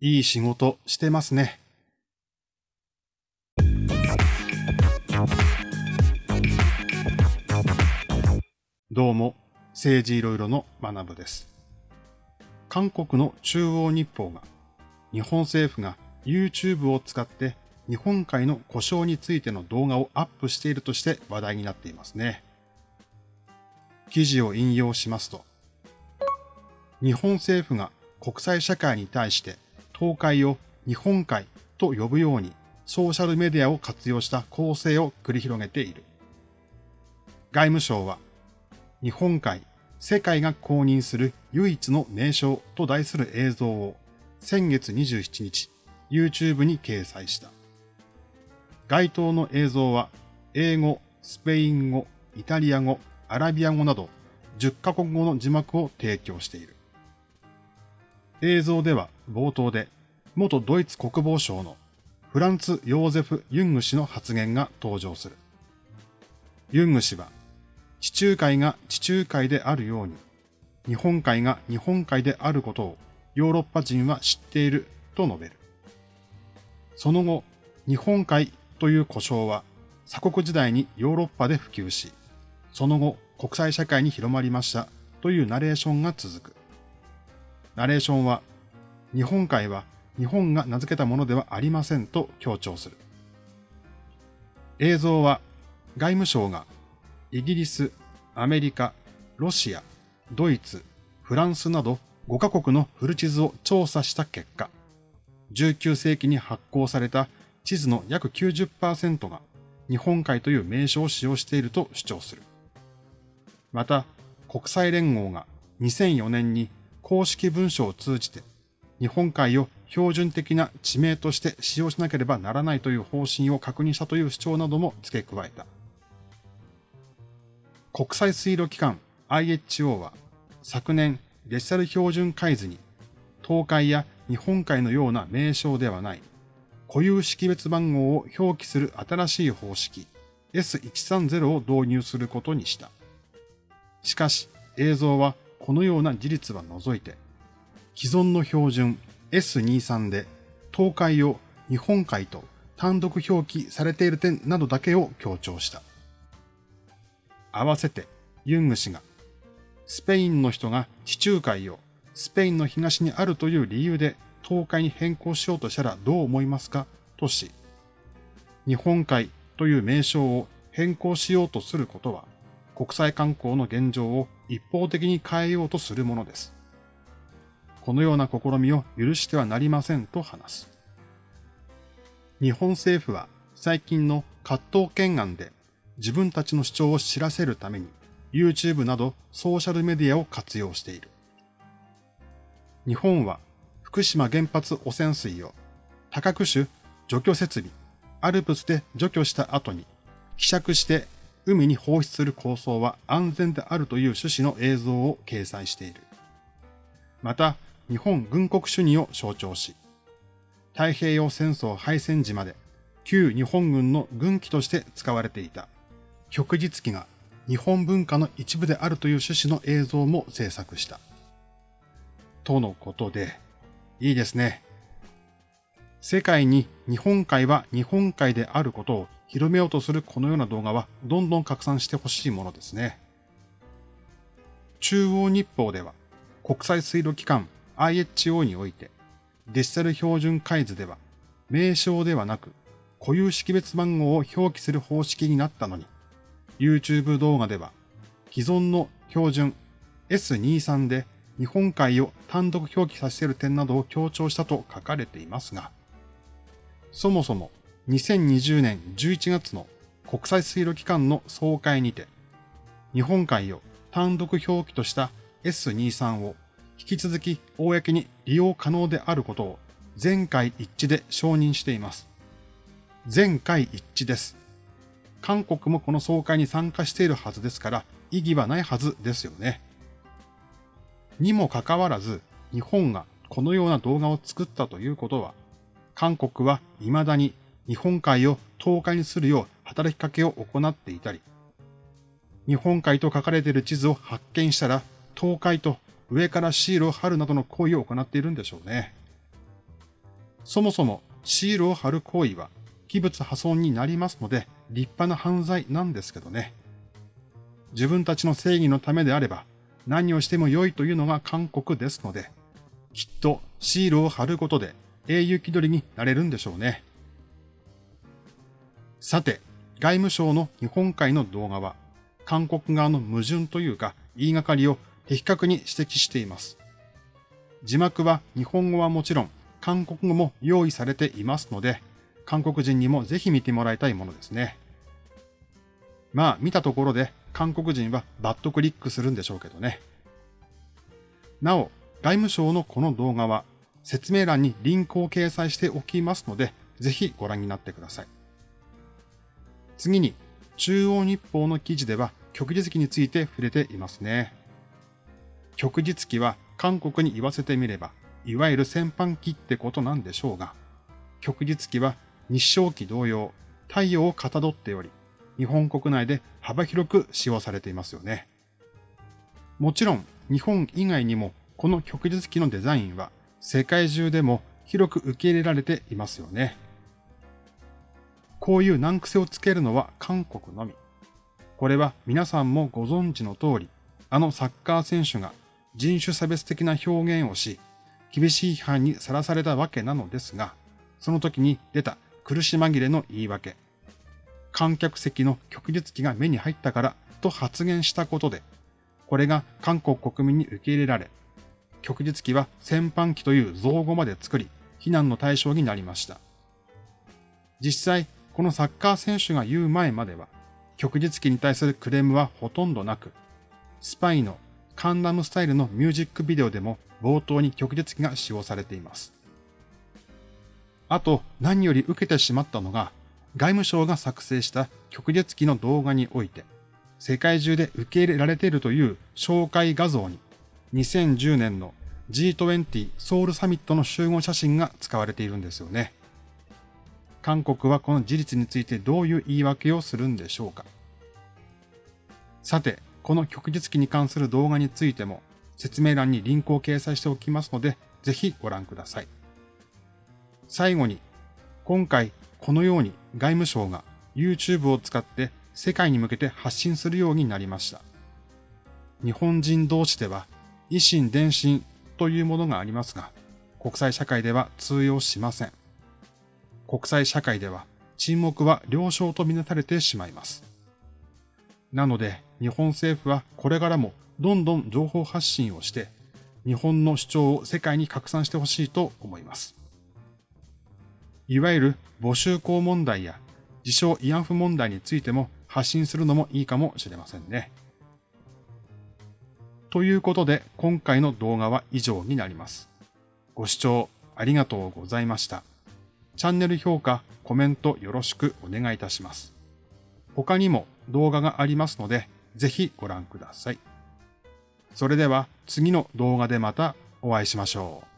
いい仕事してますね。どうも、政治いろいろの学部です。韓国の中央日報が、日本政府が YouTube を使って日本海の故障についての動画をアップしているとして話題になっていますね。記事を引用しますと、日本政府が国際社会に対して東海を日本海と呼ぶようにソーシャルメディアを活用した構成を繰り広げている。外務省は、日本海、世界が公認する唯一の名称と題する映像を先月27日、YouTube に掲載した。該当の映像は、英語、スペイン語、イタリア語、アラビア語など10カ国語の字幕を提供している。映像では冒頭で元ドイツ国防省のフランツ・ヨーゼフ・ユング氏の発言が登場する。ユング氏は、地中海が地中海であるように、日本海が日本海であることをヨーロッパ人は知っていると述べる。その後、日本海という故障は鎖国時代にヨーロッパで普及し、その後国際社会に広まりましたというナレーションが続く。ナレーションは、日本海は日本が名付けたものではありませんと強調する。映像は外務省がイギリス、アメリカ、ロシア、ドイツ、フランスなど5カ国の古地図を調査した結果、19世紀に発行された地図の約90%が日本海という名称を使用していると主張する。また、国際連合が2004年に公式文書を通じて日本海を標準的な地名として使用しなければならないという方針を確認したという主張なども付け加えた。国際水路機関 IHO は昨年デジタル標準海図に東海や日本海のような名称ではない固有識別番号を表記する新しい方式 S130 を導入することにした。しかし映像はこのような事実は除いて、既存の標準 S23 で東海を日本海と単独表記されている点などだけを強調した。合わせてユング氏がスペインの人が地中海をスペインの東にあるという理由で東海に変更しようとしたらどう思いますか？とし、日本海という名称を変更しようとすることは国際観光の現状を一方的に変えようとするものです。このような試みを許してはなりませんと話す。日本政府は最近の葛藤懸案で自分たちの主張を知らせるために YouTube などソーシャルメディアを活用している。日本は福島原発汚染水を多角種除去設備、アルプスで除去した後に希釈して海に放出する構想は安全であるという趣旨の映像を掲載している。また、日本軍国主義を象徴し、太平洋戦争敗戦時まで旧日本軍の軍機として使われていた旭日機が日本文化の一部であるという趣旨の映像も制作した。とのことで、いいですね。世界に日本海は日本海であることを広めようとするこのような動画はどんどん拡散してほしいものですね。中央日報では国際水路機関 IHO においてデジタル標準海図では名称ではなく固有識別番号を表記する方式になったのに YouTube 動画では既存の標準 S23 で日本海を単独表記させる点などを強調したと書かれていますが、そもそも2020年11月の国際水路機関の総会にて、日本海を単独表記とした S23 を引き続き公に利用可能であることを全会一致で承認しています。全会一致です。韓国もこの総会に参加しているはずですから意義はないはずですよね。にもかかわらず日本がこのような動画を作ったということは、韓国は未だに日本海を10日にするよう働きかけを行っていたり、日本海と書かれている地図を発見したら、東海と上からシールを貼るなどの行為を行っているんでしょうね。そもそもシールを貼る行為は器物破損になりますので立派な犯罪なんですけどね。自分たちの正義のためであれば何をしても良いというのが韓国ですので、きっとシールを貼ることで英雄気取りになれるんでしょうね。さて、外務省の日本海の動画は、韓国側の矛盾というか言いがかりを的確に指摘しています。字幕は日本語はもちろん、韓国語も用意されていますので、韓国人にもぜひ見てもらいたいものですね。まあ見たところで韓国人はバッドクリックするんでしょうけどね。なお、外務省のこの動画は説明欄にリンクを掲載しておきますので、ぜひご覧になってください。次に、中央日報の記事では旭日記について触れていますね。旭日記は韓国に言わせてみれば、いわゆる戦犯機ってことなんでしょうが、旭日記は日照期同様、太陽をかたどっており、日本国内で幅広く使用されていますよね。もちろん、日本以外にもこの旭日機のデザインは世界中でも広く受け入れられていますよね。こういう難癖をつけるのは韓国のみ。これは皆さんもご存知の通り、あのサッカー選手が人種差別的な表現をし、厳しい批判にさらされたわけなのですが、その時に出た苦し紛れの言い訳。観客席の旭日機が目に入ったからと発言したことで、これが韓国国民に受け入れられ、旭日機は戦犯機という造語まで作り、非難の対象になりました。実際、このサッカー選手が言う前までは、旭日機に対するクレームはほとんどなく、スパイのカンナムスタイルのミュージックビデオでも冒頭に旭日機が使用されています。あと、何より受けてしまったのが、外務省が作成した旭日機の動画において、世界中で受け入れられているという紹介画像に、2010年の G20 ソウルサミットの集合写真が使われているんですよね。韓国はこの事実についてどういう言い訳をするんでしょうか。さて、この旭日機に関する動画についても説明欄にリンクを掲載しておきますので、ぜひご覧ください。最後に、今回このように外務省が YouTube を使って世界に向けて発信するようになりました。日本人同士では維新伝心というものがありますが、国際社会では通用しません。国際社会では沈黙は了承とみなされてしまいます。なので日本政府はこれからもどんどん情報発信をして、日本の主張を世界に拡散してほしいと思います。いわゆる募集校問題や自称慰安婦問題についても発信するのもいいかもしれませんね。ということで今回の動画は以上になります。ご視聴ありがとうございました。チャンネル評価、コメントよろしくお願いいたします。他にも動画がありますので、ぜひご覧ください。それでは次の動画でまたお会いしましょう。